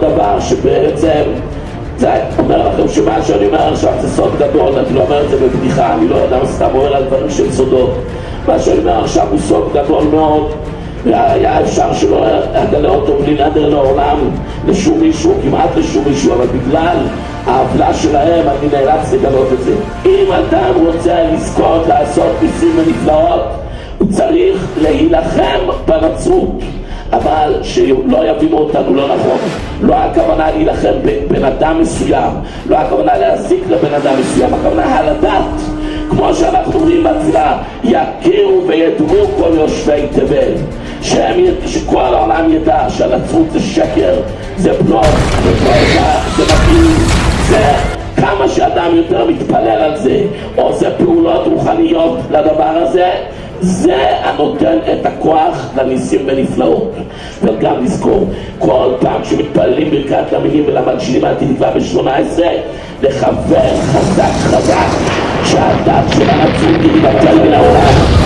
דבר שבעצם זה אומר לכם שמה שאני אומר עכשיו זה סוד גדול, אני לא אומר את זה בבדיחה, אני לא יודע, סתם אומר על דברים של סודות. מה שאני אומר עכשיו הוא סוד גדול מאוד, והיה אפשר שלא אגלה אותו בלי נדר לעולם לשום מישהו, כמעט לשום מישהו, אבל בגלל העוולה שלהם אני נאלץ לגלות את זה. אם אדם רוצה לזכות לעשות ניסים ונפלאות, הוא צריך להילחם בנצרות. אבל שלא יבינו אותנו לא נכון. לא הכוונה להילחם בבן אדם מסוים, לא הכוונה להזיק לבן אדם מסוים, הכוונה על הדת. כמו שאנחנו אומרים בתפילה, יכירו וידעו כל יושבי תבל. שהם, שכל העולם ידע שהנצרות זה שקר, זה בלוף, זה פרקה, זה מפעיל, זה כמה שאדם יותר מתפלל על זה, עושה פעולות רוחניות לדבר הזה, זה הנותן את הכוח לניסים ונפלאות. וגם לזכור, כל פעם שמתפללים ברכת המינים ולמלשינים על תקווה ב-18, לכוון חזק חזק שהדת של הנצרות תתבטל מן העולם.